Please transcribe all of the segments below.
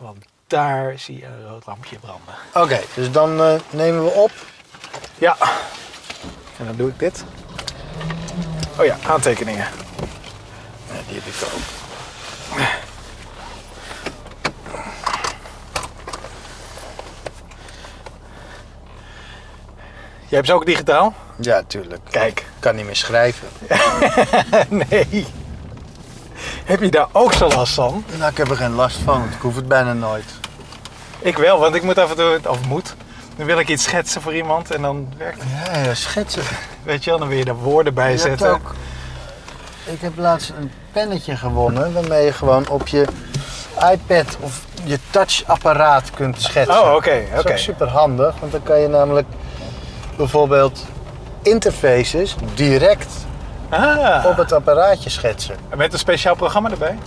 want daar zie je een rood lampje branden. Oké, dus dan eh, nemen we op. Ja. En dan doe ik dit. Oh ja, aantekeningen. Ja, die heb ik ook. Jij hebt ze ook digitaal? Ja, tuurlijk. Kijk. Ik kan niet meer schrijven. nee. Heb je daar ook zo last van? Nou, ik heb er geen last van, want ik hoef het bijna nooit. Ik wel, want ik moet af en toe, of moet, dan wil ik iets schetsen voor iemand en dan werkt het. Ja, ja schetsen. Weet je wel, dan wil je er woorden bij Je zetten. ook... Ik heb laatst een pennetje gewonnen waarmee je gewoon op je iPad of je touchapparaat kunt schetsen. Oh, oké, Dat is oké. ook super handig, want dan kan je namelijk bijvoorbeeld interfaces direct Ah, op het apparaatje schetsen. met een speciaal programma erbij?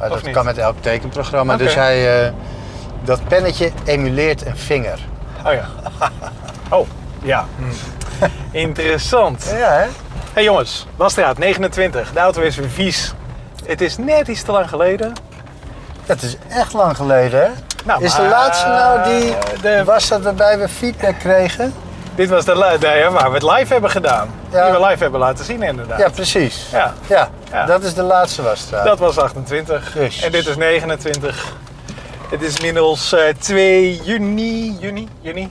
Of dat niet? kan met elk tekenprogramma. Dus hij, eh, dat pennetje emuleert een vinger. Oh ja. Oh, ja. Hm. Interessant. Ja, hè? hey jongens, Wasstraat 29. De auto is weer vies. Het is net iets te lang geleden. Dat is echt lang geleden, hè? Nou, is de laatste nou die de- was dat waarbij we feedback kregen? Dit was de, de waar we het live hebben gedaan. Ja. Die we live hebben laten zien inderdaad. Ja, precies. Ja, Ja, Ja. dat is de laatste was het. dat was 28. Jezus. En dit is 29. Het is inmiddels eh 2 juni, juni, juni.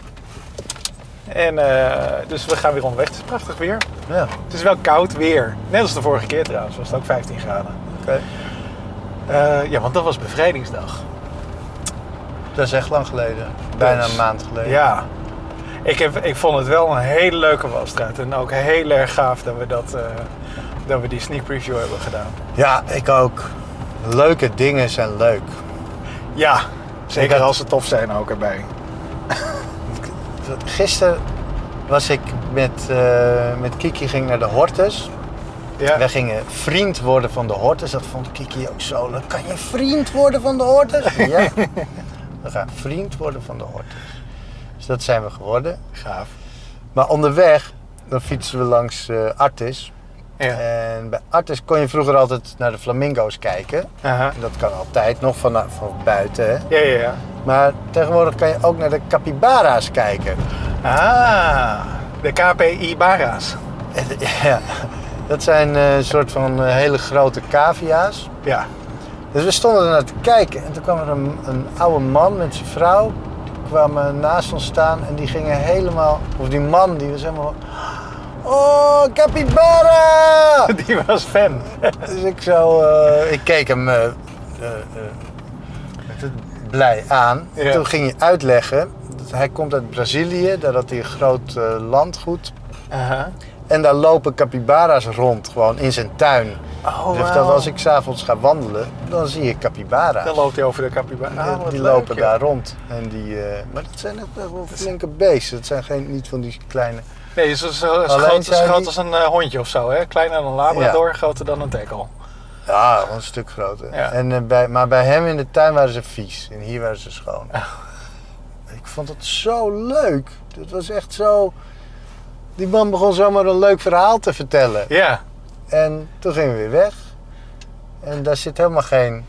En eh, dus we gaan weer onderweg. Het is prachtig weer. Ja, Het is wel koud weer. Net als de vorige keer trouwens, was het ook 15 graden. oké. Eh, ja, want dat was bevrijdingsdag. Dat is echt lang geleden. Bijna Dus, een maand geleden. Ja. Ik, heb, ik vond het wel een hele leuke wasstraat. En ook heel erg gaaf dat we, dat, eh, dat we die sneak preview hebben gedaan. Ja, ik ook. Leuke dingen zijn leuk. Ja, zeker had- als ze tof zijn ook erbij. Gisteren was ik met, eh, met Kiki ging naar de Hortus. Ja. Wij gingen vriend worden van de Hortus. Dat vond Kiki ook zo leuk. Kan je vriend worden van de Hortus? Ja. We gaan vriend worden van de Hortus. Dus dat zijn we geworden. Gaaf. Maar onderweg, dan fietsen we langs eh Artis. Ja. En bij Artis kon je vroeger altijd naar de flamingo's kijken. Aha. En dat kan altijd nog van, van buiten. Hè? Ja, ja, ja. Maar tegenwoordig kan je ook naar de capybara's kijken. Ah, de KPI Bara's. En, ja, dat zijn eh, een soort van eh, hele grote cavia's. Ja. Dus we stonden er naar te kijken en toen kwam er een, een oude man met zijn vrouw. Kwamen naast ons staan en die gingen helemaal, of die man die was helemaal, oh capybara! Die was fan. dus ik zo, eh, ik keek hem eh, eh, blij aan. En Ja. toen ging hij uitleggen, dat hij komt uit Brazilië, daar had hij een groot landgoed. En daar lopen capybara's rond, gewoon in zijn tuin. Oh, zegt dat als ik s'avonds ga wandelen, dan zie ik capybara's. Dan loopt hij over de capybara. Ah, die leuk, lopen joh. daar rond. En die, eh, maar dat zijn echt wel flinke beesten. Het zijn geen, niet van die kleine... Nee, zo, zo, zo groot, als een eh, hondje of zo. Hè? Kleiner dan een labrador, groter dan een teckel. Ja, een stuk groter. Ja. En, eh, bij, maar bij hem in de tuin waren ze vies. En hier waren ze schoon. Ik vond het zo leuk. Het was echt zo... Die man begon zomaar een leuk verhaal te vertellen. Ja. En toen gingen we weer weg. En daar zit helemaal geen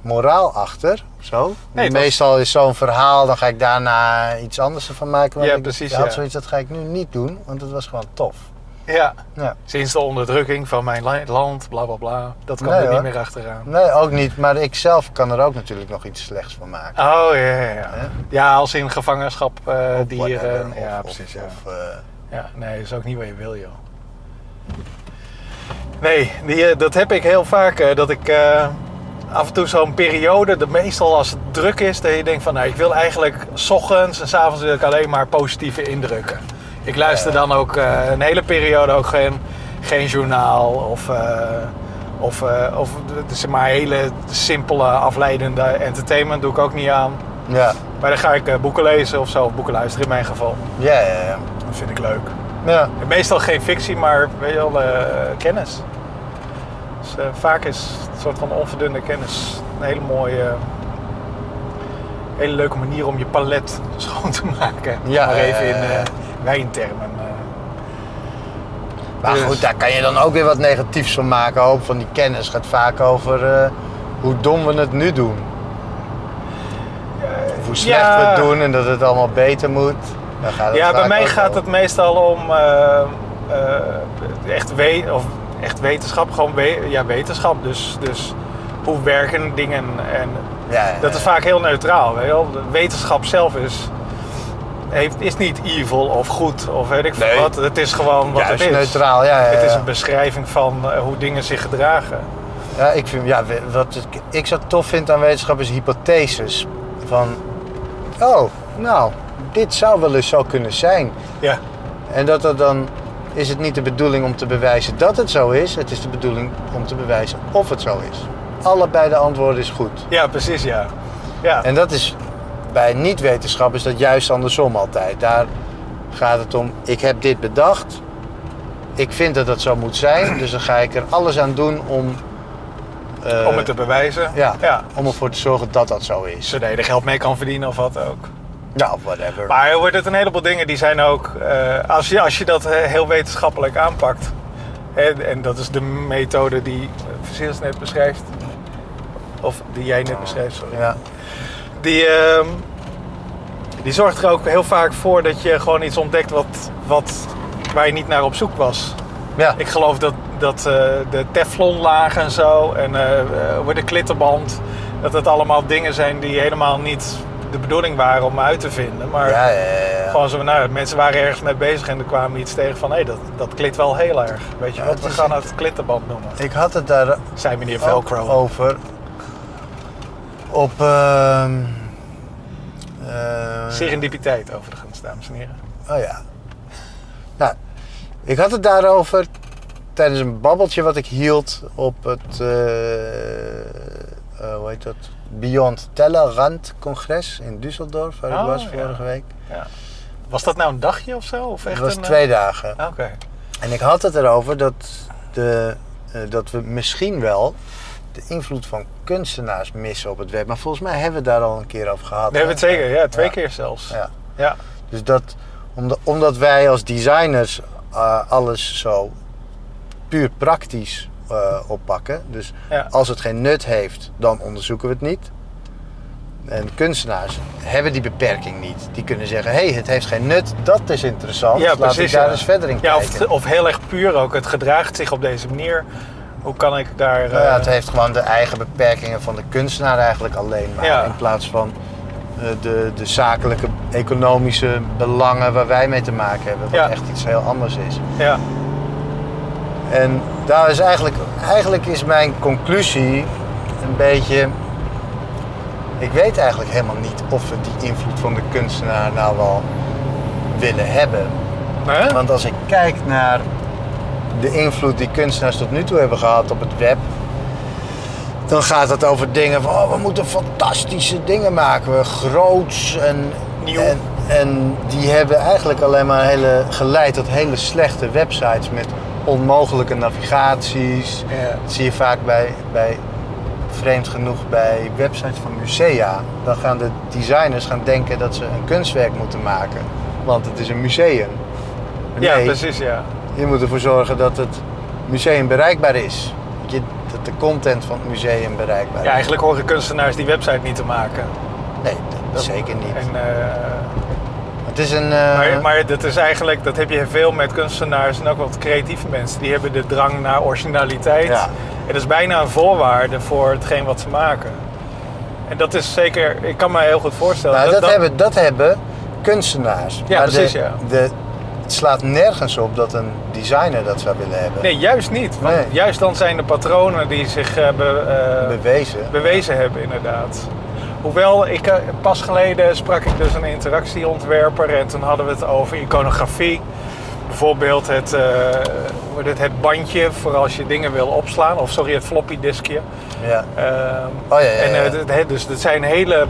moraal achter. Zo. Nee, Meestal is zo'n verhaal, dan ga ik daarna iets anders ervan maken. Maar Ja, ik precies, had ja. zoiets, dat ga ik nu niet doen, want het was gewoon tof. Ja. Ja. Sinds de onderdrukking van mijn land, bla bla bla. Dat Nee, er niet meer achteraan. Nee, ook niet. Maar ik zelf kan er ook natuurlijk nog iets slechts van maken. Oh ja, ja, ja. Ja, als in gevangenschap eh, dieren. of- ja, of- precies. ja. of, eh, ja, nee, dat is ook niet wat je wil, joh. Nee, die, eh, dat heb ik heel vaak. eh, dat ik eh, af en toe zo'n periode, de, meestal als het druk is, dat je denkt van nou, ik wil eigenlijk s ochtends en s avonds wil ik alleen maar positieve indrukken. Ik luister dan ook een hele periode ook geen, geen journaal of, eh, of, of het is maar hele simpele afleidende entertainment doe ik ook niet aan. ja. Maar dan ga ik boeken lezen of zo, of boeken luisteren in mijn geval. Ja, ja, ja. Vind ik leuk. ja. Meestal geen fictie, maar wel, eh, kennis. Dus eh, vaak is het een soort van onverdunde kennis een hele mooie, hele leuke manier om je palet schoon te maken. Ja, maar even in eh, wijntermen. Maar Dus- goed, daar kan je dan ook weer wat negatiefs van maken. Hoop van die kennis gaat vaak over hoe dom we het nu doen. hoe slecht Ja. we het doen en dat het allemaal beter moet. Ja, bij mij gaat het meestal om eh, eh, echt, we of echt wetenschap, gewoon we- ja, wetenschap. Dus, dus hoe werken dingen en Ja, ja, dat is vaak heel neutraal. Weet je wel? Wetenschap zelf is, heeft, is niet evil of goed of weet ik veel Nee. wat. Het is gewoon wat het is. neutraal, ja. ja, Het is een beschrijving van eh, hoe dingen zich gedragen. Ja, ik vind, ja, wat ik, ik zo tof vind aan wetenschap is hypotheses. Van, oh, nou, dit zou wel eens zo kunnen zijn. Ja, En dat er dan is het niet de bedoeling om te bewijzen dat het zo is. Het is de bedoeling om te bewijzen of het zo is. Allebei de antwoorden is goed. ja precies ja. ja. En dat is bij niet-wetenschap is dat juist andersom altijd. Daar gaat het om, ik heb dit bedacht. Ik vind dat dat zo moet zijn. Dus dan ga ik er alles aan doen om... eh, om het te bewijzen. ja, ja. om ervoor te zorgen dat dat zo is. Zodat je er geld mee kan verdienen of wat ook. Nou, whatever. Maar er wordt het een heleboel dingen die zijn ook, eh, als, je, als je dat eh, heel wetenschappelijk aanpakt, hè, en dat is de methode die Versiers net beschrijft, of die jij net beschrijft, sorry. Ja, Die, ehm, die zorgt er ook heel vaak voor dat je gewoon iets ontdekt wat, wat, waar je niet naar op zoek was. ja. Ik geloof dat, dat eh, de teflonlaag en zo en hoe de klittenband, dat het allemaal dingen zijn die helemaal niet de bedoeling waren om uit te vinden. Maar ja, ja, ja, gewoon zo, nou, mensen waren ergens mee bezig en er kwamen iets tegen van, hé, dat, dat klit wel heel erg. Weet je wat, we gaan het klittenband noemen. Ik had het daar Zei meneer Velcro. over. Op... ehm eh, Serendipiteit overigens, dames en heren. Oh ja. Nou, ik had het daarover tijdens een babbeltje wat ik hield op het, eh, hoe heet dat? Beyond Tellerrand congres in Düsseldorf, waar Oh, ik was ja. vorige week. Ja. Was dat nou een dagje of zo? Of echt Het was een, twee dagen. eh, Oké. En ik had het erover dat, de, eh, dat we misschien wel de invloed van kunstenaars missen op het web. Maar volgens mij hebben we het daar al een keer over gehad. We hebben het zeker, ja, twee Ja. keer zelfs. Ja. Ja. Dus dat, omdat, omdat wij als designers eh, alles zo puur praktisch eh, oppakken. Dus Ja. als het geen nut heeft, dan onderzoeken we het niet. En kunstenaars hebben die beperking niet. Die kunnen zeggen, hé, hey, het heeft geen nut, dat is interessant. Ja, Laat precies, ik daar ja. eens verder in Ja, kijken. of, of heel erg puur ook. Het gedraagt zich op deze manier. Hoe kan ik daar... Nou ja, eh, het heeft gewoon de eigen beperkingen van de kunstenaar eigenlijk alleen maar. In plaats van eh, de, de zakelijke, economische belangen waar wij mee te maken hebben. Wat echt iets heel anders is. ja. En daar is eigenlijk, eigenlijk is mijn conclusie een beetje. Ik weet eigenlijk helemaal niet of we die invloed van de kunstenaar nou wel willen hebben. Want als ik kijk naar de invloed die kunstenaars tot nu toe hebben gehad op het web, dan gaat het over dingen van oh, we moeten fantastische dingen maken, we groots en Nieuw. En, en die hebben eigenlijk alleen maar hele, geleid tot hele slechte websites met onmogelijke navigaties. Ja. Dat zie je vaak bij, bij vreemd genoeg bij websites van musea. Dan gaan de designers gaan denken dat ze een kunstwerk moeten maken, want het is een museum. ja, precies, ja. je moet ervoor zorgen dat het museum bereikbaar is. Dat, de content van het museum bereikbaar Ja, is. eigenlijk horen kunstenaars die website niet te maken. Nee, dat zeker niet. En, eh, het is een... eh, maar, maar dat is eigenlijk, dat heb je veel met kunstenaars en ook wat creatieve mensen. Die hebben de drang naar originaliteit. Ja. En dat is bijna een voorwaarde voor hetgeen wat ze maken. En dat is zeker, ik kan me heel goed voorstellen. nou, dat, hebben, dat hebben kunstenaars. Ja, Maar precies, de, ja. De, het slaat nergens op dat een designer dat zou willen hebben. Nee, juist niet. Want Nee. juist dan zijn de patronen die zich eh, be- eh, Bewezen. bewezen hebben, inderdaad. Hoewel, ik, eh, pas geleden sprak ik dus een interactieontwerper en toen hadden we het over iconografie. Bijvoorbeeld het, eh, het, het bandje voor als je dingen wil opslaan, of sorry, het floppy diskje. Ja. Ehm, Oh ja, ja, En ja. eh, dus het zijn hele,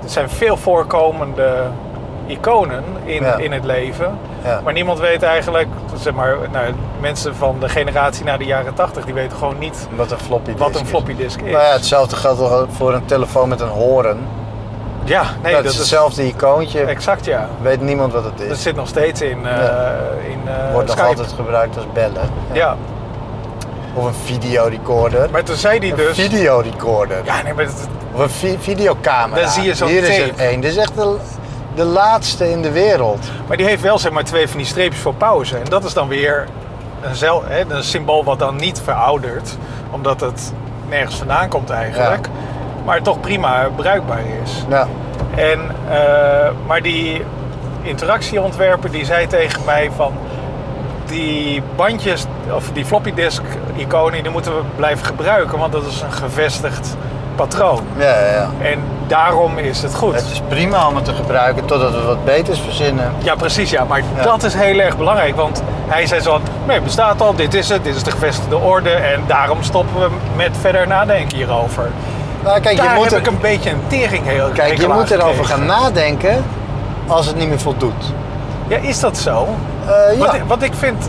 het zijn veel voorkomende iconen in, Ja. in het leven. Ja. Maar niemand weet eigenlijk, zeg maar, nou, mensen van de generatie na de jaren 80, die weten gewoon niet Wat een floppy disk wat een is. floppy disk is. Nou ja, hetzelfde geldt toch voor een telefoon met een horen. Ja, nee, dat, dat, is hetzelfde icoontje. Exact, ja. Weet niemand wat het is. Dat zit nog steeds in, Ja. in eh, Wordt nog altijd gebruikt als bellen. Ja, Of een videorecorder. maar toen zei hij Een dus... videorecorder. Ja, nee, maar Of een vi- videocamera. Dan zie je zo'n Hier is er één. Dit is echt de, de laatste in de wereld. Maar die heeft wel zeg maar twee van die streepjes voor pauze. En dat is dan weer een, zel, hè, een symbool wat dan niet veroudert. Omdat het nergens vandaan komt eigenlijk. Maar toch prima bruikbaar is. Ja. En, eh, maar die interactieontwerper die zei tegen mij van... Die bandjes, of die floppy disk iconen, die moeten we blijven gebruiken. Want dat is een gevestigd patroon. Ja, ja, ja. En daarom is het goed. Het is prima om het te gebruiken totdat we wat beters verzinnen. Ja, precies, ja. Maar Ja. dat is heel erg belangrijk. Want hij zei zo nee, het bestaat al, dit is het, dit is de gevestigde orde. En daarom stoppen we met verder nadenken hierover. Nou, kijk, je Daar moet, heb er, ik een beetje een tering heel kijk, je moet erover gaan nadenken als het niet meer voldoet. Ja, is dat zo? Eh, ja. Wat, wat ik vind...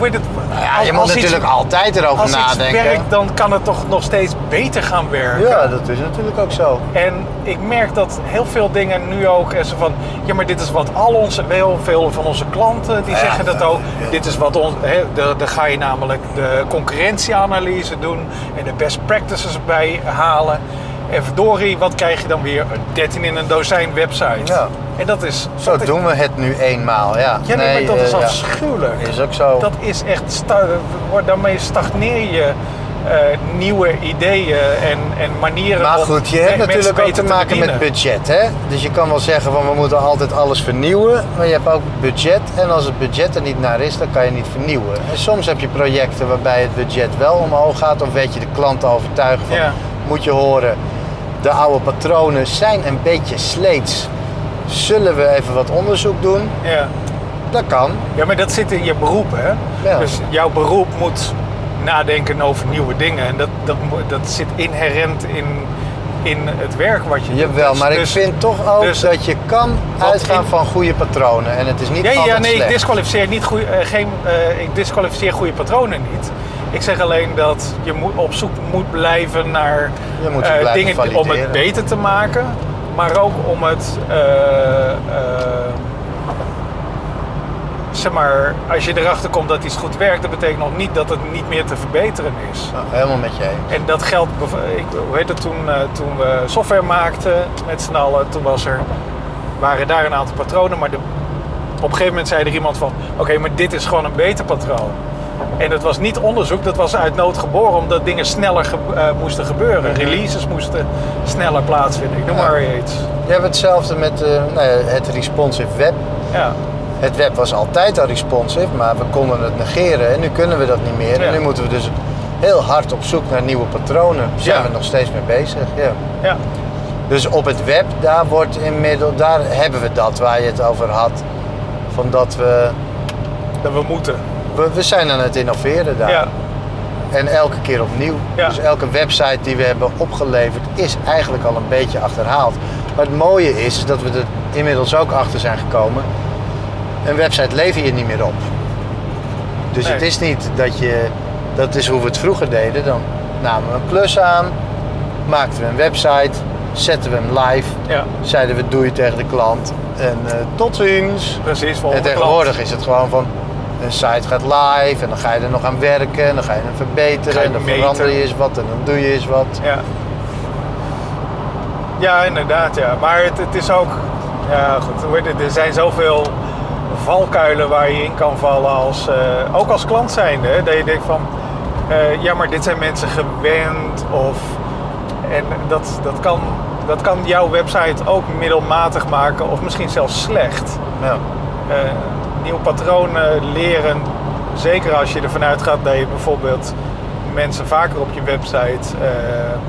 Het, ja, als- je moet als iets- natuurlijk altijd erover Als nadenken. werkt, dan kan het toch nog steeds beter gaan werken. Ja, dat is natuurlijk ook zo. En ik merk dat heel veel dingen nu ook en zo van, ja, maar dit is wat al onze, heel veel van onze klanten die Ja, zeggen dat ook. ja. Dit is wat ons, dan ga je namelijk de concurrentieanalyse doen en de best practices bij halen. En verdorie, wat krijg je dan weer? Een 13 in een dozijn website. Ja. En dat is. Zo dat doen we het nu eenmaal, ja. Ja, nee, maar dat is eh, ja. afschuwelijk. Is ook zo. Dat is echt, sta- wordt- daarmee stagneer je eh, nieuwe ideeën en, en manieren Maar goed, je hebt natuurlijk ook te maken met budget, hè? Dus je kan wel zeggen van we moeten altijd alles vernieuwen, maar je hebt ook budget. En als het budget er niet naar is, dan kan je niet vernieuwen. En soms heb je projecten waarbij het budget wel omhoog gaat, of weet je de klant te overtuigen van, Ja. moet je horen, de oude patronen zijn een beetje sleets. Zullen we even wat onderzoek doen? Ja. Dat kan. Ja, maar dat zit in je beroep, hè? Ja. Dus jouw beroep moet nadenken over nieuwe dingen. En dat, dat, dat zit inherent in, in het werk wat je doet. Jawel, Dus- maar ik dus- vind toch ook dus- dat je kan uitgaan in- van goede patronen. En het is niet Ja, nee, ik disqualificeer, niet goeie, eh, geen, eh, ik disqualificeer goede patronen niet. Ik zeg alleen dat je moet, op zoek moet blijven naar moet eh, dingen om het beter te maken. Maar ook om het... eh, eh, zeg maar, als je erachter komt dat iets goed werkt... dat betekent nog niet dat het niet meer te verbeteren is. Nou, helemaal met je eens. En dat geldt, ik, hoe heet het, toen, eh, toen we software maakten met z'n allen, toen was er, waren daar een aantal patronen, maar de, op een gegeven moment zei er iemand van, oké, maar dit is gewoon een beter patroon. En dat was niet onderzoek, dat was uit nood geboren, omdat dingen sneller ge- eh, moesten gebeuren. Releases moesten sneller plaatsvinden. Ik noem Ja. maar iets. Je hebt hetzelfde met eh, nou ja, het responsive web. Ja, Het web was altijd al responsive, maar we konden het negeren en nu kunnen we dat niet meer. En nu moeten we dus heel hard op zoek naar nieuwe patronen. Daar zijn Ja. we nog steeds mee bezig. Ja. ja, Dus op het web, daar, wordt inmiddels, daar hebben we dat waar je het over had. Van dat we, dat we moeten. We, we zijn aan het innoveren daar. Ja, En elke keer opnieuw. Ja. Dus elke website die we hebben opgeleverd is eigenlijk al een beetje achterhaald. Maar het mooie is dat we er inmiddels ook achter zijn gekomen. Een website lever je niet meer op. Dus Nee. het is niet dat je, dat is hoe we het vroeger deden. Dan namen we een plus aan, maakten we een website, zetten we hem live, ja, zeiden we doei tegen de klant en eh, tot ziens. precies. En tegenwoordig klant. is het gewoon van een site gaat live en dan ga je er nog aan werken en dan ga je hem verbeteren je en dan meten. verander je eens wat en dan doe je eens wat. Ja. Ja, inderdaad, ja. Maar het, het is ook... Ja, goed. Er zijn zoveel valkuilen waar je in kan vallen als... eh, ook als klant zijnde. hè, Dat je denkt van... eh, ja, maar dit zijn mensen gewend of... En dat, dat, kan, dat kan jouw website ook middelmatig maken of misschien zelfs slecht. Ja. Eh, nieuwe patronen leren. Zeker als je ervan uitgaat dat je bijvoorbeeld mensen vaker op je website eh,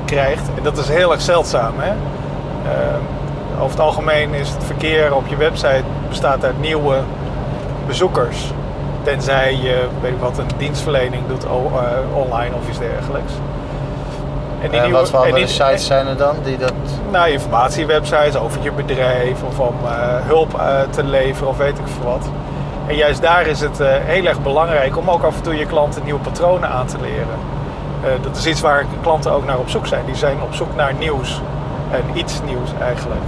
krijgt. En dat is heel erg zeldzaam. Hè? Eh, over het algemeen is het verkeer op je website bestaat uit nieuwe bezoekers. Tenzij je weet ik wat, een dienstverlening doet eh, online of iets dergelijks. En En wat voor andere sites zijn er dan die dat... nou, informatiewebsites over je bedrijf of om hulp te leveren of weet ik veel wat. En juist daar is het eh, heel erg belangrijk om ook af en toe je klanten nieuwe patronen aan te leren. Eh, dat is iets waar klanten ook naar op zoek zijn. Die zijn op zoek naar nieuws. En iets nieuws eigenlijk.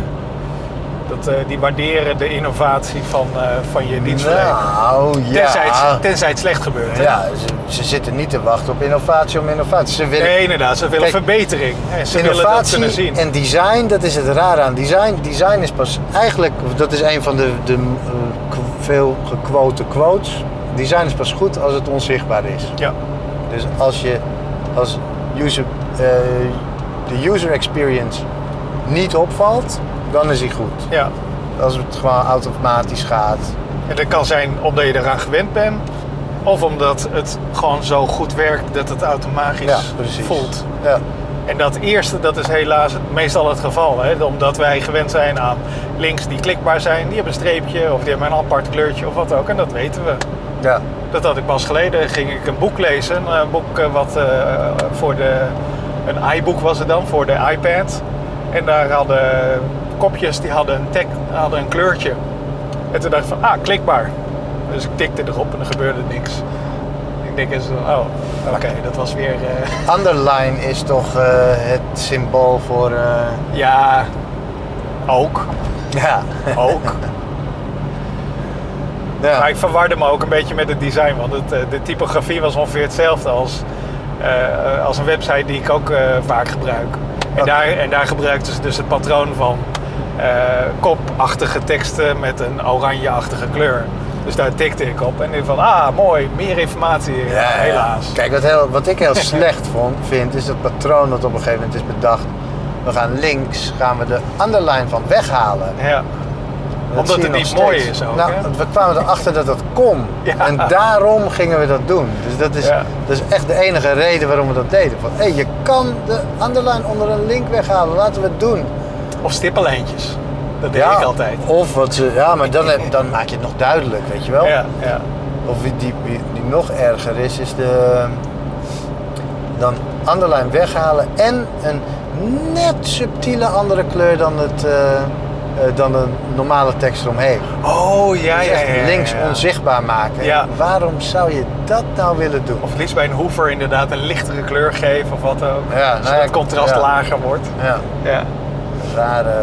Dat, eh, die waarderen de innovatie van, van je dienstverlening. Nou, ja. Tenzij, het, tenzij het slecht gebeurt. hè? Ja, ze, ze zitten niet te wachten op innovatie om innovatie. Ze willen Nee, inderdaad. Ze willen Kijk, verbetering. Ze willen dat kunnen innovatie zien. en design, dat is het rare aan design. Design is pas eigenlijk, dat is een van de, de veel gequote quotes. Design is pas goed als het onzichtbaar is. Ja. Dus als je als user, eh, de user experience niet opvalt, dan is hij goed. ja. Als het gewoon automatisch gaat. En dat kan zijn omdat je eraan gewend bent. Of omdat het gewoon zo goed werkt dat het automatisch Ja, precies. voelt. Ja. En dat eerste, dat is helaas meestal het geval. Hè? Omdat wij gewend zijn aan links die klikbaar zijn. Die hebben een streepje of die hebben een apart kleurtje of wat ook. En dat weten we. ja. Dat had ik pas geleden. Ging ik een boek lezen. Een boek eh, wat eh, voor de... Een iBook was het dan, voor de iPad. En daar hadden kopjes, die hadden een, tag, hadden een kleurtje. En toen dacht ik van, ah, klikbaar. Dus ik tikte erop en er gebeurde niks. Ik denk eens, oh, oké, dat was weer... eh, Underline is toch eh, het symbool voor. eh, ja, ook. Ja. Ook. ja. Maar ik verwarde me ook een beetje met het design, want het, eh, de typografie was ongeveer hetzelfde als, eh, als een website die ik ook eh, vaak gebruik. En, daar, en daar gebruikten ze dus het patroon van eh, kopachtige teksten met een oranjeachtige kleur. Dus daar tikte ik op en ik van, ah mooi, meer informatie. Ja. helaas. Kijk, wat, heel, wat ik heel slecht vond, vind, is het patroon dat op een gegeven moment is bedacht. We gaan links, gaan we de underline van weghalen. Ja. Dat Omdat het niet mooi is ook, Nou, hè? we kwamen erachter dat dat kon. Ja. En daarom gingen we dat doen. Dus dat is, Ja. dat is echt de enige reden waarom we dat deden. Van, hé, je kan de underline onder een link weghalen. Laten we het doen. Of stippenlijntjes. Dat deed ik altijd. Of wat ze, ja, maar dan, heb- dan maak je het nog duidelijk, weet je wel. Ja, ja. Of die, die, die nog erger is, is de. Dan underline weghalen en een net subtiele andere kleur dan, het, eh, eh, dan de normale tekst eromheen. Oh, ja, Dus ja, ja, ja, links onzichtbaar maken. Ja. Waarom zou je dat nou willen doen? Of liefst bij een hoever inderdaad een lichtere kleur geven of wat ook. Ja, nou zodat ja, het contrast lager wordt. Ja, Ja. rare,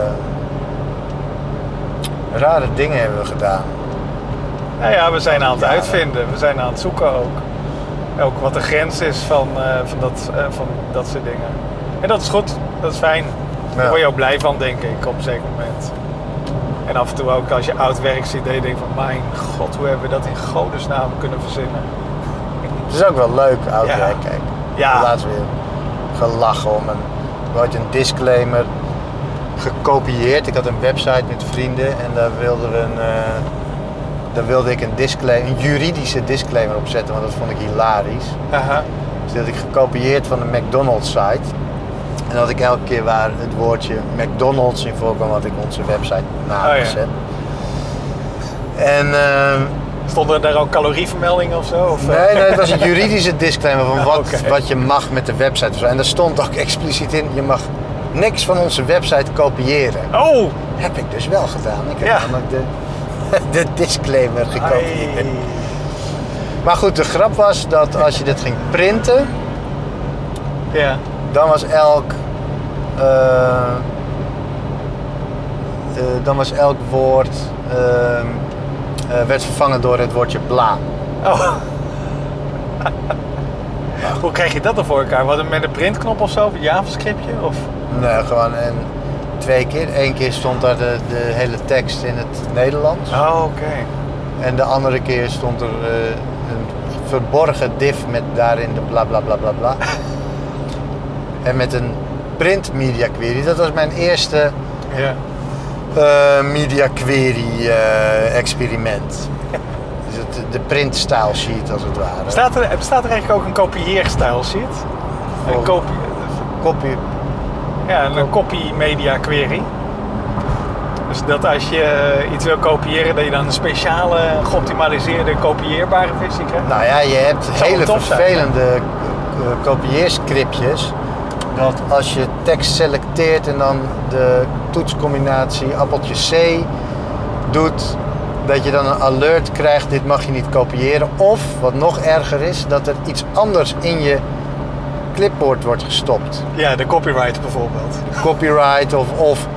rare dingen hebben we gedaan. Nou ja, we zijn aan het uitvinden. We zijn aan het zoeken ook. Ook wat de grens is van, eh, van, dat, van dat soort dingen. En dat is goed. Dat is fijn. Daar word je ook blij van, denk ik, op een zeker moment. En af en toe ook als je oud werk ziet, dat je denkt van... Mijn god, hoe hebben we dat in godesnaam kunnen verzinnen? Het is ook wel leuk, oud Ja. werk, kijk. Ja. Laatst weer gelachen om een, hadden een disclaimer gekopieerd. Ik had een website met vrienden en daar wilden we een, eh, daar wilde ik een, disclaimer, een juridische disclaimer op zetten, want dat vond ik hilarisch. Aha. Dus dat had ik gekopieerd van de McDonald's site. En dat ik elke keer waar het woordje McDonald's in voorkwam, had ik onze website nagezet. En ehm, Stonden daar ook calorievermeldingen of zo? Of, eh? Nee, nee, het was een juridische disclaimer van wat, wat je mag met de website. En daar stond ook expliciet in, je mag niks van onze website kopiëren. Oh! Heb ik dus wel gedaan. Ik heb Ja. namelijk de, de disclaimer gekopieerd. Ai. Maar goed, de grap was dat als je dit ging printen, Ja. Dan was elk... eh, eh, dan was elk woord... ehm, eh, werd vervangen door het woordje bla. Oh. Hoe krijg je dat dan voor elkaar? Wat met een printknop of zo? Of een JavaScriptje? Of... Nee, gewoon en twee keer. Eén keer stond daar de, de hele tekst in het Nederlands. Oh, oké. En de andere keer stond er een verborgen div met daarin de bla bla bla bla bla. En met een print media query. Dat was mijn eerste Ja. eh, media query eh, experiment. Dus het, de print style sheet als het ware. Bestaat er, bestaat er eigenlijk ook een kopieerstijl sheet? Een Oh. kopie, Copy. ja, een copy media query. Dus dat als je eh, iets wil kopiëren, dat je dan een speciale geoptimaliseerde kopieerbare versie krijgt. Nou ja, je hebt hele vervelende kopieerscriptjes. Dat als je tekst selecteert en dan de toetscombinatie appeltje C doet, dat je dan een alert krijgt, dit mag je niet kopiëren. Of, wat nog erger is, dat er iets anders in je clipboard wordt gestopt. Ja, de copyright bijvoorbeeld. Copyright of, of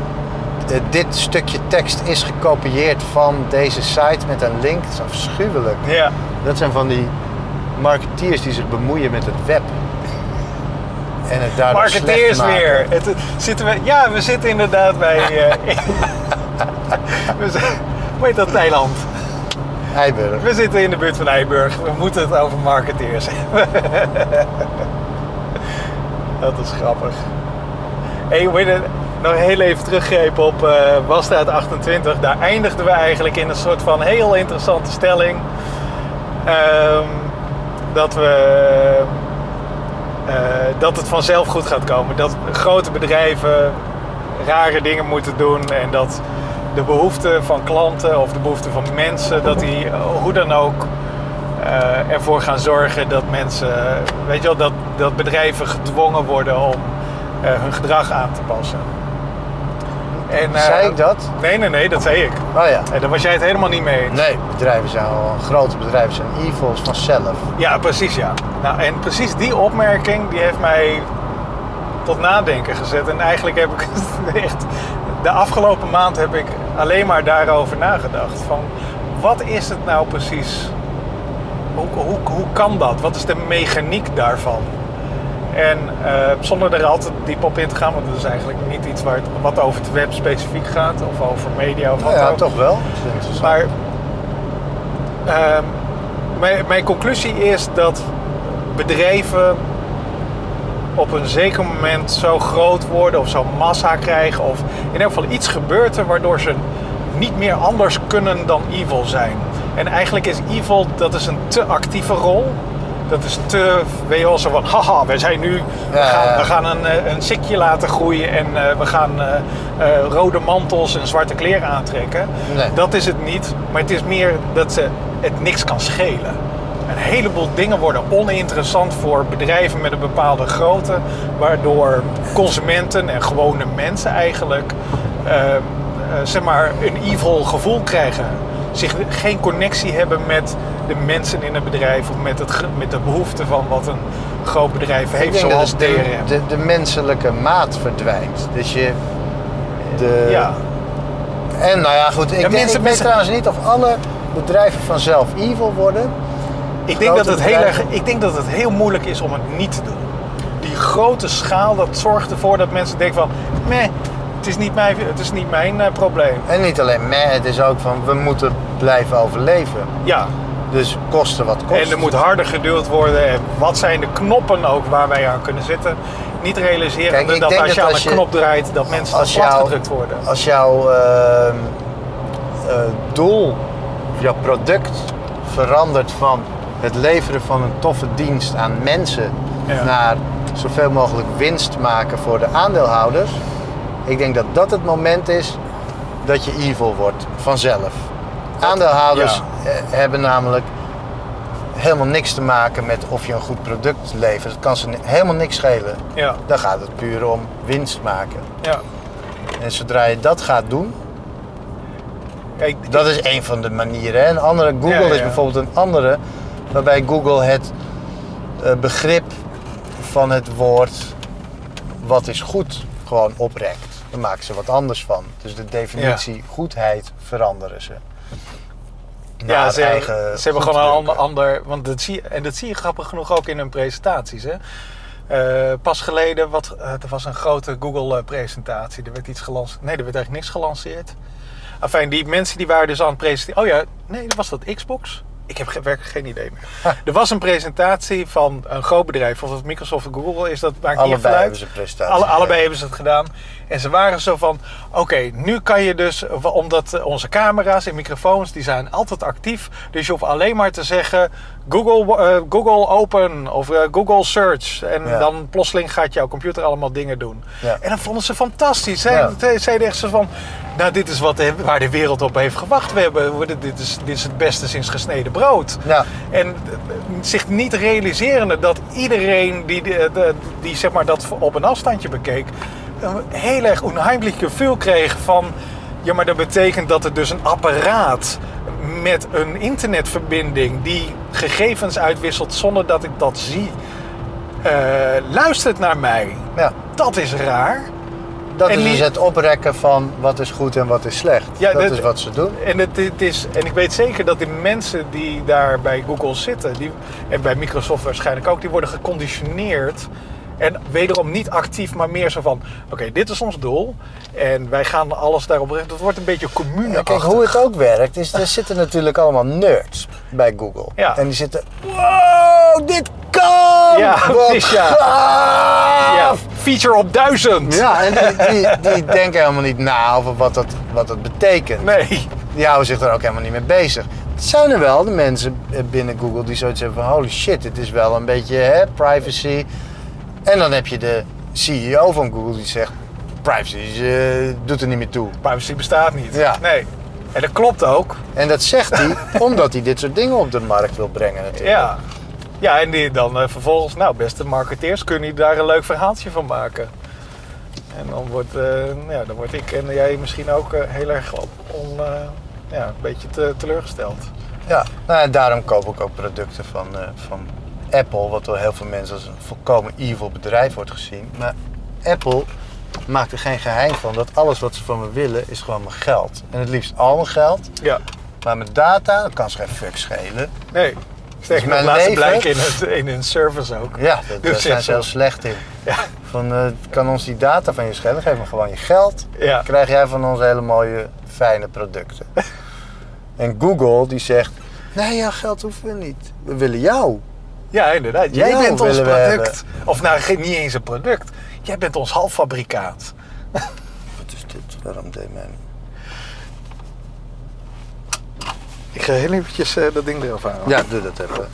eh, dit stukje tekst is gekopieerd van deze site met een link. Dat is afschuwelijk. Ja. Dat zijn van die marketeers die zich bemoeien met het web. En het daardoor Marketeers weer. Het, zitten we, ja, we zitten inderdaad bij... eh, we zijn, hoe heet dat eiland? Eiburg. We zitten in de buurt van Eiburg. We moeten het over marketeers hebben. dat is grappig. Hey, hoe nog heel even teruggrepen op eh Wasstraat 28. Daar eindigden we eigenlijk in een soort van heel interessante stelling. Ehm, dat we... eh, dat het vanzelf goed gaat komen. Dat grote bedrijven rare dingen moeten doen. En dat de behoeften van klanten of de behoeften van mensen... dat die eh, hoe dan ook eh, ervoor gaan zorgen dat mensen... Weet je wel, dat, dat bedrijven gedwongen worden om hun gedrag aan te passen. En, eh, Zei ik dat? Nee, nee, nee, dat zei ik. Oh ja. En daar was jij het helemaal niet mee eens. Nee, bedrijven zijn al, grote bedrijven zijn evils vanzelf. Ja, precies ja. Nou, en precies die opmerking die heeft mij tot nadenken gezet. En eigenlijk heb ik het echt... De afgelopen maand heb ik alleen maar daarover nagedacht. Van, wat is het nou precies? Hoe, hoe, hoe kan dat? Wat is de mechaniek daarvan? En eh, zonder er altijd diep op in te gaan, want dat is eigenlijk niet iets waar het, wat over het web specifiek gaat, of over media of wat ja, ook. toch wel. Maar ehm, mijn, mijn conclusie is dat bedrijven op een zeker moment zo groot worden of zo massa krijgen of in elk geval iets gebeurt er waardoor ze niet meer anders kunnen dan evil zijn. En eigenlijk is evil, dat is een te actieve rol. Dat is te, wel, zo van, haha, we zijn nu, we Ja, gaan, ja. we gaan een, eh, een sikje laten groeien en eh, we gaan eh, rode mantels en zwarte kleren aantrekken. Nee. Dat is het niet, maar het is meer dat ze het niks kan schelen. Een heleboel dingen worden oninteressant voor bedrijven met een bepaalde grootte, waardoor consumenten en gewone mensen eigenlijk zeg maar een evil gevoel krijgen. Zich geen connectie hebben met de mensen in het bedrijf of met, het, met de behoeften van wat een groot bedrijf heeft, zoals de, DRM. de, de menselijke maat verdwijnt. Dus je... De, ja, En nou ja, goed. Ik, Ja, denk, mensen- ik weet trouwens niet of alle bedrijven vanzelf evil worden. ik denk, dat het heel erg, ik denk dat het heel moeilijk is om het niet te doen. Die grote schaal, dat zorgt ervoor dat mensen denken van... Meh, het is niet mijn, het is niet mijn eh, probleem. En niet alleen meh, het is ook van we moeten blijven overleven. Ja, Dus kosten wat kost. en er moet harder geduwd worden. En wat zijn de knoppen ook waar wij aan kunnen zitten? Niet realiseren dat denk als je dat aan een knop draait, dat mensen als plat jou- gedrukt worden. Als jouw ehm, eh, doel, jouw product verandert van het leveren van een toffe dienst aan mensen Ja. naar zoveel mogelijk winst maken voor de aandeelhouders. Ik denk dat dat het moment is dat je evil wordt vanzelf. Aandeelhouders eh, hebben namelijk helemaal niks te maken met of je een goed product levert. Het kan ze helemaal niks schelen. Ja, Dan gaat het puur om winst maken. ja. En zodra je dat gaat doen, Kijk, dat is een van de manieren. hè. Een andere, Google Ja, is bijvoorbeeld een andere, waarbij Google het eh, begrip van het woord wat is goed gewoon oprekt. Dan maken ze wat anders van. Dus de definitie goedheid veranderen ze. Ja, ze, eigen ze hebben gewoon een ander, ander want dat zie en dat zie je grappig genoeg ook in hun presentaties. Hè? Eh, pas geleden, wat, eh, er was een grote Google-presentatie. Er werd iets gelanceerd. Nee, er werd eigenlijk niks gelanceerd. Enfin, die mensen die waren dus aan het presenteren. Oh ja, nee, was dat Xbox? Ik heb werkelijk geen idee meer. Er was een presentatie van een groot bedrijf, of het Microsoft of Google is, dat maakt niet Allebei even uit. hebben ze een presentatie. Alle, allebei hebben ze het gedaan. En ze waren zo van, oké, nu kan je dus, omdat onze camera's en microfoons, die zijn altijd actief. Dus je hoeft alleen maar te zeggen, Google, eh, Google open of eh, Google search. En Ja. dan plotseling gaat jouw computer allemaal dingen doen. Ja. En dat vonden ze fantastisch. Zij, Ja. zeiden echt zo van, nou dit is wat, de- waar de wereld op heeft gewacht. We hebben, dit, is, dit is het beste sinds gesneden brood. Ja. En eh, zich niet realiserende dat iedereen die, die, die, die, zeg maar dat op een afstandje bekeek, heel erg onheimlich gevoel kreeg van... Ja, maar dat betekent dat er dus een apparaat met een internetverbinding die gegevens uitwisselt zonder dat ik dat zie, eh, luistert naar mij. Ja. Dat is raar. dat En is dus het oprekken van wat is goed en wat is slecht. Ja, dat dat- is wat ze doen. En, het, het is, en ik weet zeker dat die mensen die daar bij Google zitten, die, en bij Microsoft waarschijnlijk ook, die worden geconditioneerd. En wederom niet actief, maar meer zo van: oké, dit is ons doel. En wij gaan alles daarop richten. Dat wordt een beetje commune. Ja, kijk, hoe het ook werkt, is er zitten natuurlijk allemaal nerds bij Google. Ja. En die zitten, wow, dit kan! Ja, precies, ja. Ja, feature op duizend. Ja, en die, die, die denken helemaal niet na over wat dat, wat dat betekent. Nee. Die houden zich er ook helemaal niet mee bezig. Het zijn er wel de mensen binnen Google die zoiets hebben van... holy shit, dit is wel een beetje hè, privacy. En dan heb je de CEO van Google die zegt... privacy eh, doet er niet meer toe. Privacy bestaat niet. Ja. Nee. En dat klopt ook. En dat zegt hij omdat hij dit soort dingen op de markt wil brengen natuurlijk. Ja. Ja, en die dan eh, vervolgens, nou, beste marketeers, kunnen die daar een leuk verhaaltje van maken. En dan wordt, eh, ja, dan word ik en jij misschien ook heel erg op, on, ja, een beetje te, teleurgesteld. Ja, nou, en daarom koop ik ook producten van, van Apple, wat door heel veel mensen als een volkomen evil bedrijf wordt gezien. Maar Apple maakt er geen geheim van dat alles wat ze van me willen is gewoon mijn geld. En het liefst al mijn geld, Ja. maar mijn data, dat kan ze geen fuck schelen. Nee. Nog, mijn laatste blijken in, het, in hun service ook. Ja, dat, daar Dus zijn ja, ze heel slecht in. Ja. Van, eh, kan ons die data van je schelen, geef me gewoon je geld. Ja. Dan krijg jij van ons hele mooie, fijne producten. en Google die zegt, nee, jouw geld hoeven we niet. We willen jou. Ja, inderdaad. Jij Jou bent ons product. Of nou, geen- niet eens een product. Jij bent ons halffabrikaat. Wat is dit? Waarom deed mij... Ik ga heel eventjes eh, dat ding eraf halen. Ja, doe dat even.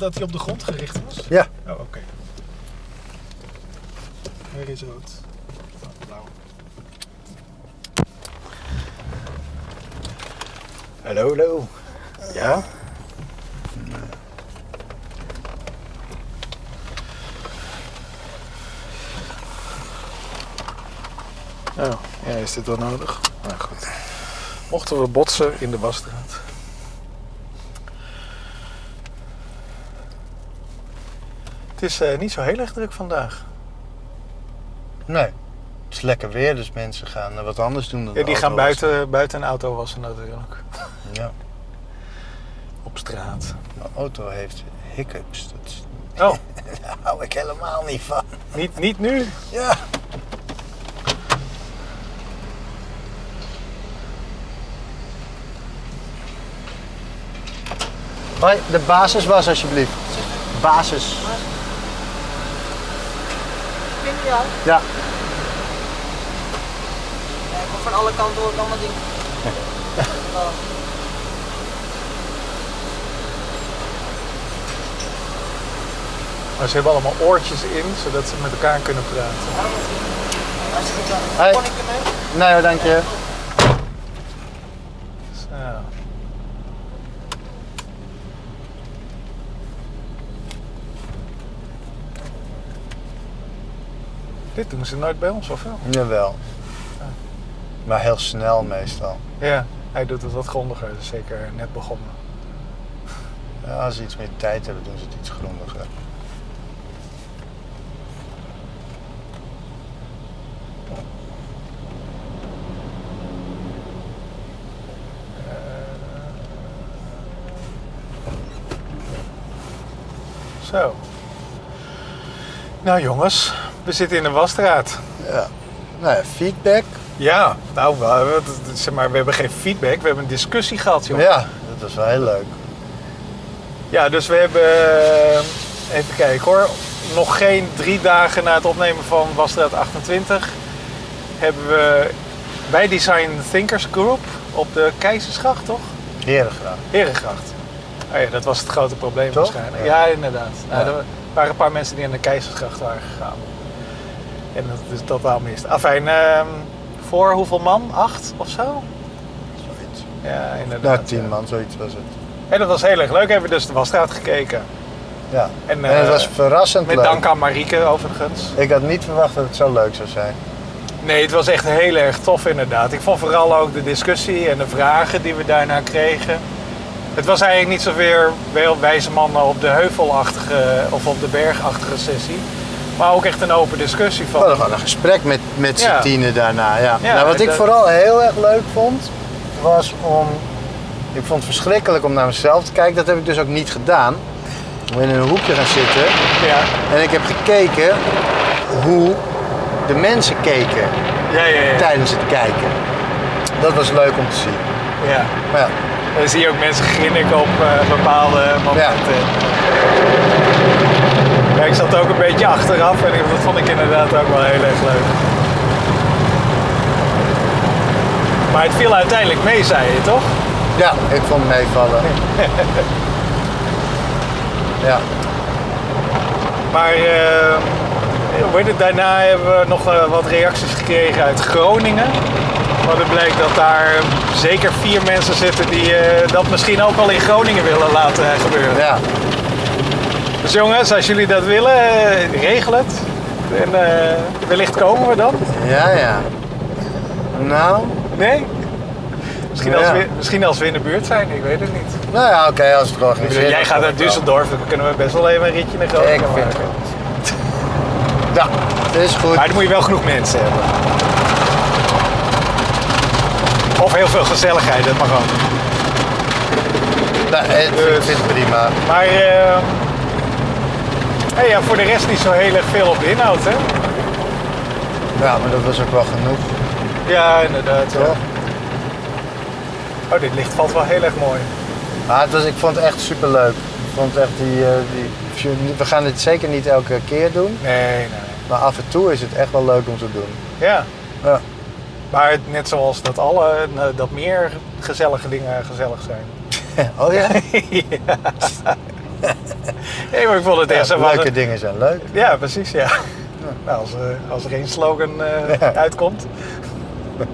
Dat hij op de grond gericht was? Ja. Oh, oké. Hier is rood. Oh, blauw. Hallo, hallo. Ja? Oh, ja, is dit wel nodig? Nou goed. Mochten we botsen in de wasstraat. Het is eh, niet zo heel erg druk vandaag. Nee. Het is lekker weer, dus mensen gaan eh, wat anders doen dan Ja, die gaan wassen. buiten, buiten een auto wassen natuurlijk. Ja. Op straat. Mijn auto heeft hiccups. Dat Oh, daar hou ik helemaal niet van. niet, niet nu? Ja. Hoi, de basis was alsjeblieft. Basis. Jou? Ja. Ja, ik kom van alle kanten hoor ik allemaal dingen. Oh. Maar ze hebben allemaal oortjes in, zodat ze met elkaar kunnen praten. Hartstikke. Hoi. Kon ik ermee? Nee hoor, dank je. Zo. Dit doen ze nooit bij ons, of wel? Jawel. Maar heel snel meestal. Ja, hij doet het wat grondiger, dus zeker net begonnen. Ja, als ze iets meer tijd hebben, doen ze het iets grondiger. Zo. Nou jongens, we zitten in de wasstraat. Ja. Nou ja, feedback. Ja, nou, we, zeg maar, we hebben geen feedback, we hebben een discussie gehad, joh. Ja, dat was wel heel leuk. Ja, dus we hebben, eh, even kijken hoor, nog geen drie dagen na het opnemen van Wasstraat 28 hebben we bij Design Thinkers Group op de Keizersgracht, toch? Herengraag. Herengracht. Oh ja, dat was het grote probleem Toch? waarschijnlijk. Ja. Ja, inderdaad. Nou, Ja. er waren een paar mensen die aan de Keizersgracht waren gegaan. En dat is totaal mist. Afijn, ehm, voor hoeveel man? Acht of zo? Zoiets. Ja, inderdaad. Nou, tien man, zoiets was het. En dat was heel erg leuk. Hebben we dus de Wasstraat gekeken. Ja. En, En, het eh, was verrassend Met leuk. dank aan Marieke overigens. Ik had niet verwacht dat het zo leuk zou zijn. Nee, het was echt heel erg tof inderdaad. Ik vond vooral ook de discussie en de vragen die we daarna kregen. Het was eigenlijk niet zozeer wel wijze mannen op de heuvelachtige of op de bergachtige sessie. Maar ook echt een open discussie van... gewoon een gesprek met, met z'n Ja. tienen daarna. Ja. Ja, nou, wat ik dat- vooral heel erg leuk vond, was om... Ik vond het verschrikkelijk om naar mezelf te kijken. Dat heb ik dus ook niet gedaan. Om in een hoekje gaan zitten. Ja, En ik heb gekeken hoe de mensen keken ja, ja. ja. tijdens het kijken. Dat was leuk om te zien. ja. Maar ja, Dan zie je ook mensen grinniken op eh, bepaalde momenten. Ik zat ook een beetje achteraf en dat vond ik inderdaad ook wel heel erg leuk. Maar het viel uiteindelijk mee, zei je toch? ja ik vond het meevallen. ja. Maar eh, hoe heet het, daarna hebben we nog eh, wat reacties gekregen uit Groningen. Maar het blijkt dat daar zeker vier mensen zitten die eh, dat misschien ook wel in Groningen willen laten gebeuren. ja. Dus jongens, als jullie dat willen, eh, regel het. En eh, wellicht komen we dan. Ja, ja. Nou, Nee? Misschien, Ja. als we, misschien als we in de buurt zijn, ik weet het niet. nou ja, oké, als het georganiseerd Jij gaat naar. Düsseldorf, dan kunnen we best wel even een ritje naar Ik Groningen vind maken. het. Ja, dat is goed. Maar dan moet je wel genoeg mensen hebben. Of heel veel gezelligheid, dat mag ook. Nou, ik vind- ik vind het prima. Maar eh, hey, ja, voor de rest niet zo heel erg veel op de inhoud, hè? Ja, maar dat was ook wel genoeg. Ja, inderdaad. Ja. Toch? Oh, dit licht valt wel heel erg mooi. Maar het was, ik vond het echt super leuk. Ik vond echt die, eh, die. We gaan dit zeker niet elke keer doen. Nee, nee. Maar af en toe is het echt wel leuk om te doen. Ja. Ja. Maar net zoals dat alle, eh, dat meer gezellige dingen gezellig zijn. Oh ja? ja. Nee, maar ik vond het echt ja leuke dingen zijn leuk. Ja, precies, ja. Nou, als, eh, als er geen slogan eh, Ja. uitkomt.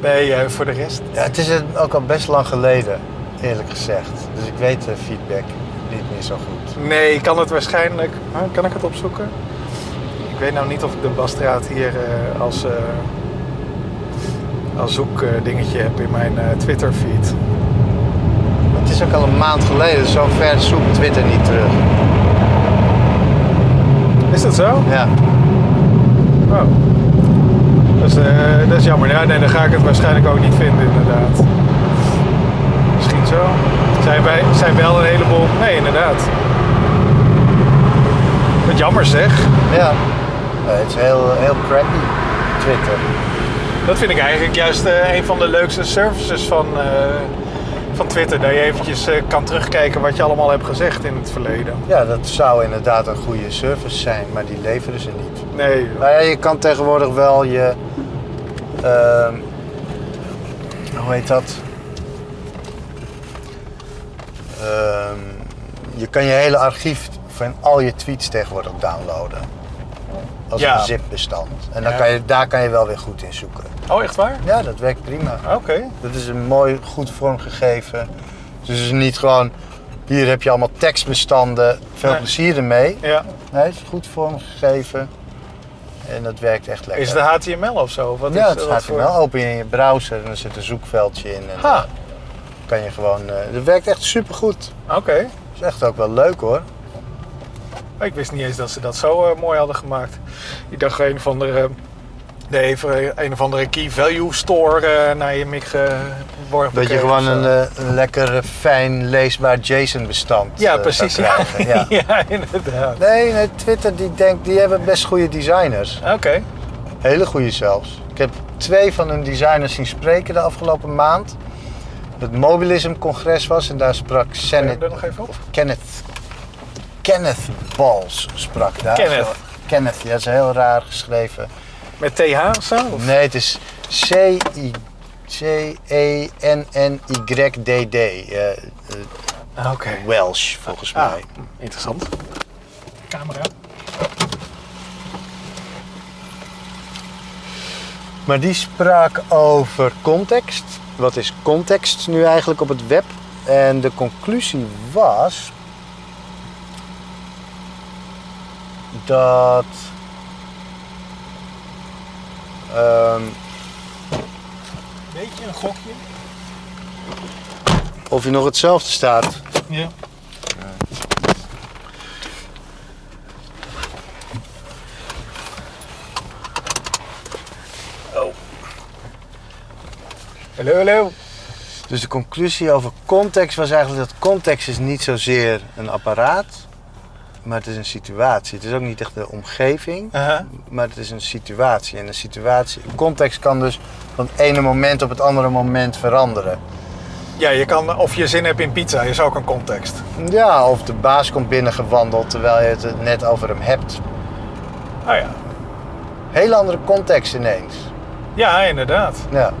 Nee, eh, voor de rest. Ja, het is het ook al best lang geleden, eerlijk gezegd. Dus ik weet de feedback niet meer zo goed. Nee, ik kan het waarschijnlijk. Huh, kan ik het opzoeken? Ik weet nou niet of ik de Basstraat hier als, als zoekdingetje heb in mijn eh, Twitter feed. Het is ook al een maand geleden, zo ver zoekt Twitter niet terug. Is dat zo? Ja. Oh. Dat is, eh, dat is jammer. Ja, nee, dan ga ik het waarschijnlijk ook niet vinden, inderdaad. Misschien zo. Zijn, wij, zijn wel een heleboel. Nee, inderdaad. Wat jammer zeg. Ja. Het is heel, heel crappy, Twitter. Dat vind ik eigenlijk juist eh, een van de leukste services van, eh, van Twitter. Dat je eventjes eh, kan terugkijken wat je allemaal hebt gezegd in het verleden. Ja, dat zou inderdaad een goede service zijn, maar die leveren ze niet. Nee, Nou ja, je kan tegenwoordig wel je. ehm, hoe heet dat? Ehm, je kan je hele archief van al je tweets tegenwoordig downloaden. Als Ja. een zip-bestand. En dan Ja. kan je, daar kan je wel weer goed in zoeken. Oh, echt waar? Ja, dat werkt prima. Oké. Dat is een mooi, goed vormgegeven. Dus het is niet gewoon. Hier heb je allemaal tekstbestanden. Veel Nee. plezier ermee. Ja. Nee, het is goed vormgegeven. En dat werkt echt lekker. Is het HTML of zo? Wat ja, is, het voor- wel open in je browser en er zit een zoekveldje in. En Ha, dan kan je gewoon. eh dat werkt echt supergoed. oké. is echt ook wel leuk hoor. Ik wist niet eens dat ze dat zo eh, mooi hadden gemaakt. Ik dacht een of andere, de even, een of andere key value store eh, naar je mic geworpen. Dat je gewoon een, eh, lekker eh, fijn leesbaar JSON-bestand Ja, eh, precies. Ja. Ja. ja, inderdaad. Nee, nee, Twitter die denkt, die hebben best goede designers. Oké. Hele goede zelfs. Ik heb twee van hun designers zien spreken de afgelopen maand. Het Mobilism-congres was en daar sprak Zet Kenneth, er nog even op. Kenneth, Balls sprak daar. Kenneth. Kenneth, ja, dat is heel raar geschreven. Met TH of zo? Of- Nee, het is. E C-E-N-N-Y-D-D. eh, eh, Ah, Oké. Welsh, volgens Ah, mij. interessant. Camera. Maar die sprak over context. Wat is context nu eigenlijk op het web? En de conclusie was dat ehm, Beetje een gokje. of hij nog hetzelfde staat. Ja. Oh. Hallo, hallo. Dus de conclusie over context was eigenlijk dat context is niet zozeer een apparaat, maar het is een situatie. Het is ook niet echt de omgeving, Aha. maar het is een situatie. En een situatie, context kan dus van het ene moment op het andere moment veranderen. Ja, je kan, of je zin hebt in pizza, is ook een context. Ja, of de baas komt binnengewandeld terwijl je het net over hem hebt. Oh ja. Hele andere context ineens. Ja, inderdaad. Ja.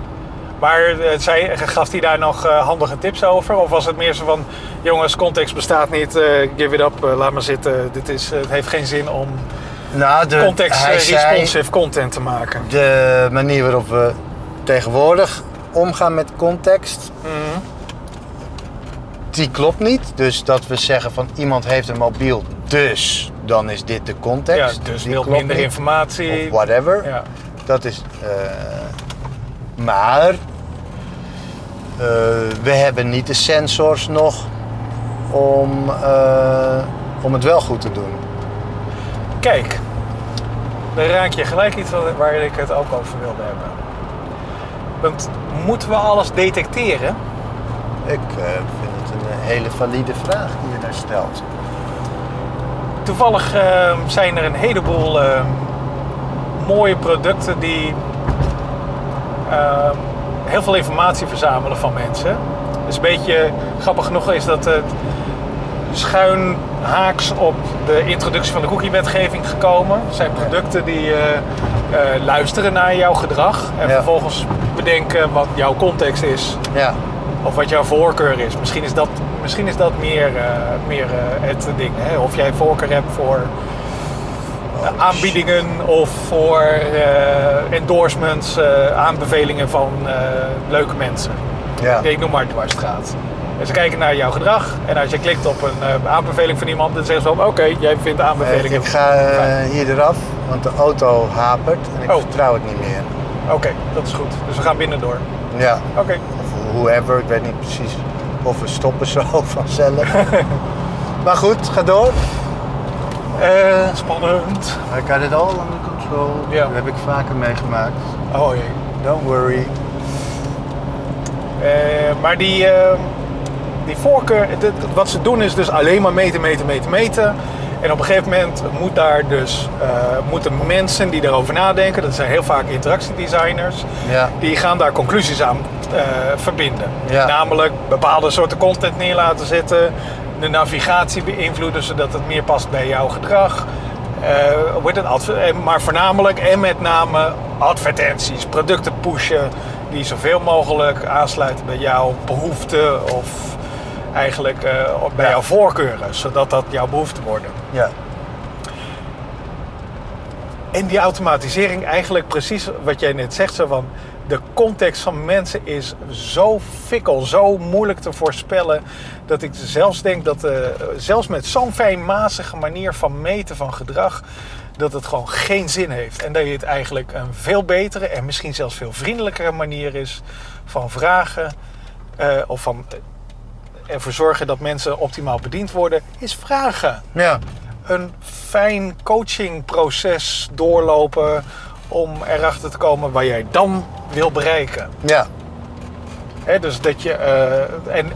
Maar eh, gaf hij daar nog eh, handige tips over? Of was het meer zo van, jongens, context bestaat niet, eh, give it up, laat maar zitten. Dit is, het heeft geen zin om Nou, de, context responsive content te maken. de manier waarop we tegenwoordig omgaan met context, Mhm. die klopt niet. Dus dat we zeggen van iemand heeft een mobiel, dus dan is dit de Ja, context. dus Die wil minder niet. informatie. Of whatever. Ja. Dat is. Maar eh, we hebben niet de sensors nog om, eh, om het wel goed te doen. Kijk, dan raak je gelijk iets waar ik het ook over wilde hebben. Want moeten we alles detecteren? Ik eh, vind het een hele valide vraag die je daar stelt. Toevallig eh, zijn er een heleboel eh, mooie producten die heel veel informatie verzamelen van mensen. Dus een beetje grappig genoeg is dat het schuin haaks op de introductie van de cookie-wetgeving gekomen. Het zijn producten die eh, eh, luisteren naar jouw gedrag en Ja. vervolgens bedenken wat jouw context is Ja, of wat jouw voorkeur is. Misschien is dat, misschien is dat meer, eh, meer het ding. Hè? Of jij voorkeur hebt voor aanbiedingen of voor eh, endorsements, eh, aanbevelingen van eh, leuke mensen. ja. Ik noem maar dwarsstraat. En ze kijken naar jouw gedrag en als je klikt op een aanbeveling van iemand, dan zeggen ze van oké, jij vindt aanbevelingen. ik ga hier eraf, want de auto hapert en ik Oh. vertrouw het niet meer. Oké, dat is goed. Dus we gaan binnen door. Ja, Oké. of whoever, ik weet niet precies of we stoppen zo vanzelf. maar goed, ga door. Eh, spannend. I got it all under control. Ja. Dat heb ik vaker meegemaakt. Oh jee. Don't worry. Eh, maar die, eh, die voorkeur, dit- wat ze doen is dus alleen maar meten, meten, meten, meten. En op een gegeven moment moet daar dus, moeten mensen die daarover nadenken, dat zijn heel vaak interactiedesigners, Ja. die gaan daar conclusies aan verbinden. Ja. Namelijk bepaalde soorten content neer laten zetten, de navigatie beïnvloeden zodat het meer past bij jouw gedrag. Eh, heet het, en- maar voornamelijk en met name advertenties, producten pushen die zoveel mogelijk aansluiten bij jouw behoeften of eigenlijk eh, bij Ja. jouw voorkeuren, zodat dat jouw behoeften worden. Ja. En die automatisering, eigenlijk precies wat jij net zegt, zo van de context van mensen is zo fikkel, zo moeilijk te voorspellen, dat ik zelfs denk dat eh, zelfs met zo'n fijnmazige manier van meten van gedrag, dat het gewoon geen zin heeft. En dat je het eigenlijk een veel betere en misschien zelfs veel vriendelijkere manier is van vragen eh, of van ervoor zorgen dat mensen optimaal bediend worden, is vragen Ja. een fijn coachingproces doorlopen om erachter te komen waar jij dan wil bereiken. Ja. Hè, dus dat je, eh, en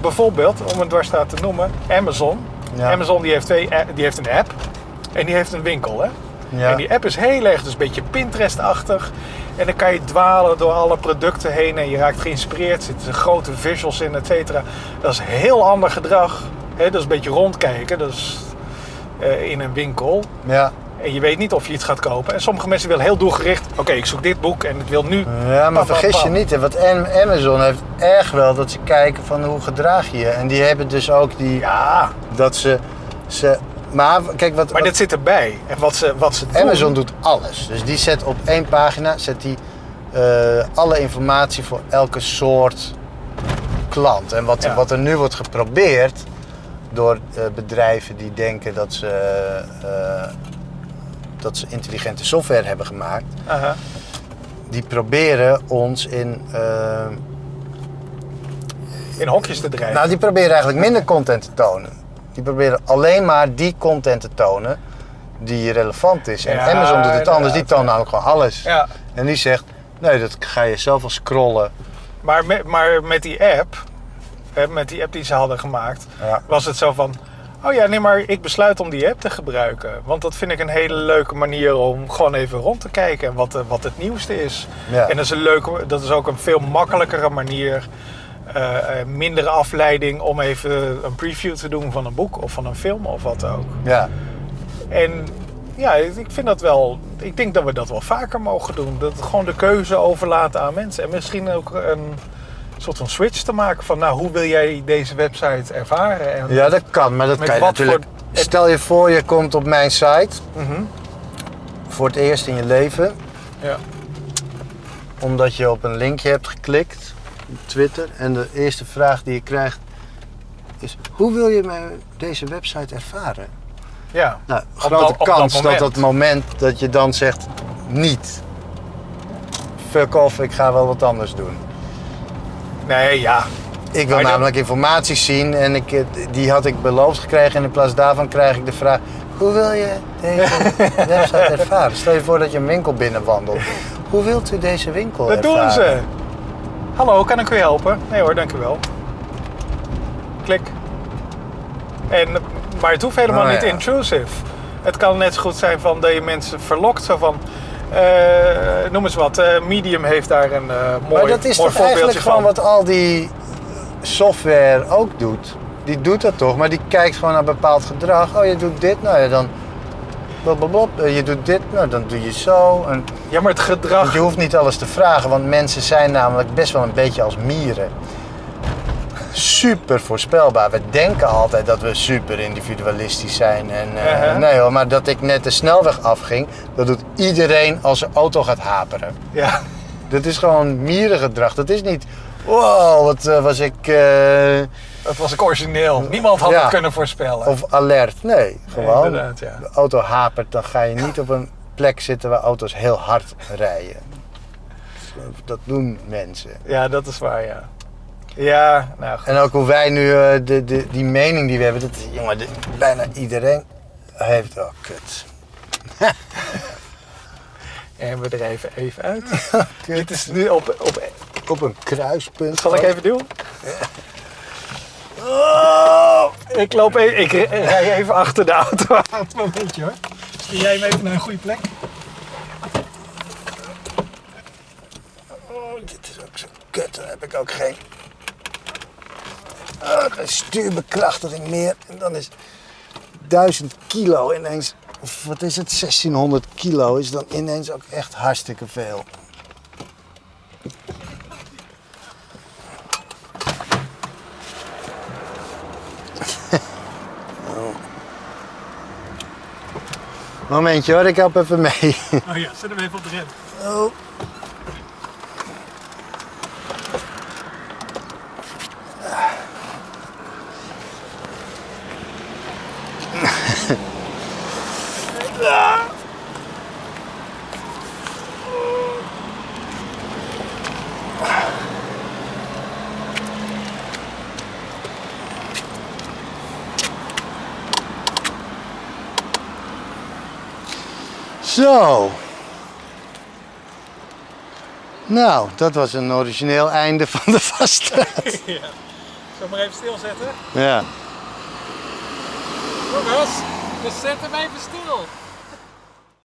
bijvoorbeeld, om een dwarsstraat te noemen, Amazon. Ja. Amazon die heeft, twee, a- die heeft een app en die heeft een winkel. Hè? Ja. En die app is heel erg, dus een beetje Pinterest-achtig. En dan kan je dwalen door alle producten heen en je raakt geïnspireerd. Er zitten grote visuals in, et cetera. Dat is heel ander gedrag. Hè? Dat is een beetje rondkijken. Dat is eh, in een winkel. Ja. En je weet niet of je iets gaat kopen. En sommige mensen willen heel doelgericht. Oké, ik zoek dit boek en ik wil nu. Ja, maar Pam, pam, vergis je niet, hè, want Am- Amazon heeft erg wel dat ze kijken van hoe gedraag je je. En die hebben dus ook die, Ja, dat ze, ze... Maar kijk, wat, maar wat dit zit erbij. En wat ze, wat ze doen. Amazon doet alles. Dus die zet op één pagina, zet die eh, alle informatie voor elke soort klant. En wat, Ja. wat er nu wordt geprobeerd door eh, bedrijven die denken dat ze, eh, dat ze intelligente software hebben gemaakt, die proberen ons in. eh, In hokjes te drijven. nou, die proberen eigenlijk minder content te tonen. Die proberen alleen maar die content te tonen die relevant is. En Ja, Amazon doet het anders, die toont namelijk gewoon alles. ja. En die zegt, nee, dat ga je zelf wel scrollen. Maar met, maar met die app, met die app die ze hadden gemaakt, Ja. was het zo van... Oh ja, nee, maar ik besluit om die app te gebruiken. Want dat vind ik een hele leuke manier om gewoon even rond te kijken en wat, eh, wat het nieuwste is. Ja. En dat is, een leuke, dat is ook een veel makkelijkere manier, eh, eh, mindere afleiding om even een preview te doen van een boek of van een film of wat ook. Ja. En ja, ik vind dat wel. Ik denk dat we dat wel vaker mogen doen. Dat gewoon de keuze overlaten aan mensen. En misschien ook een soort van switch te maken van, nou, hoe wil jij deze website ervaren? En, ja, dat kan, maar dat kan je natuurlijk... voor- Stel je voor, je komt op mijn site Mhm, voor het eerst in je leven, ja. omdat je op een linkje hebt geklikt op Twitter. En de eerste vraag die je krijgt is, hoe wil je mijn- deze website ervaren? ja. Nou, grote dat- dat kans dat, moment. dat moment dat je dan zegt niet. Fuck off, ik ga wel wat anders doen. Nee, ja. Ik wil Maar dat- namelijk informatie zien en ik, eh, die had ik beloofd gekregen. En in plaats daarvan krijg ik de vraag: hoe wil je deze website ervaren? Stel je voor dat je een winkel binnenwandelt. Hoe wilt u deze winkel Dat ervaren? doen ze. Hallo, kan ik u helpen? Nee hoor, dank u wel. Klik. En, maar het hoeft helemaal Oh, niet ja. intrusive. Het kan net zo goed zijn van dat je mensen verlokt. Zo van, noem eens wat, eh, Medium heeft daar een eh mooi, Maar dat is toch eigenlijk gewoon wat al die software ook doet. Die doet dat toch, maar die kijkt gewoon naar bepaald gedrag. Oh, je doet dit, nou ja, dan. Blablabla. Eh, Je doet dit, nou dan doe je zo. En Ja, maar het gedrag... Je hoeft niet alles te vragen, want mensen zijn namelijk best wel een beetje als mieren. Super voorspelbaar. We denken altijd dat we super individualistisch zijn. En, eh, Uh-huh. Nee hoor, maar dat ik net de snelweg afging, dat doet iedereen als zijn auto gaat haperen. Ja, Dat is gewoon mierengedrag. Dat is niet, wow, wat eh, was ik, eh, dat was ik origineel. Niemand had Ja. het kunnen voorspellen. of alert. Nee, gewoon. inderdaad, ja. De auto hapert, dan ga je niet op een plek zitten waar auto's heel hard rijden. Dat doen mensen. Ja, dat is waar, ja. Ja, nou goed. En ook hoe wij nu, eh, de, de, die mening die we hebben, dat, jongen, de- bijna iedereen heeft, oh kut. En we er even, even uit. Dit is nu op, op... Op een kruispunt. Zal ik even doen? Oh, ik loop even, ik ri- rij even achter de auto aan. Het momentje hoor. Stuur jij hem even naar een goede plek? Oh, dit is ook zo kut, dan heb ik ook geen, geen stuurbekrachtiging meer. En dan is 1000 kilo ineens, of wat is het, 1600 kilo is dan ineens ook echt hartstikke veel. Momentje hoor, ik help even mee. Oh ja, zet hem even op de rem. Oh. Zo. Nou, dat was een origineel einde van de vaststraat. Ja. Zal maar even stilzetten? Ja. Jongens, we zetten hem even stil.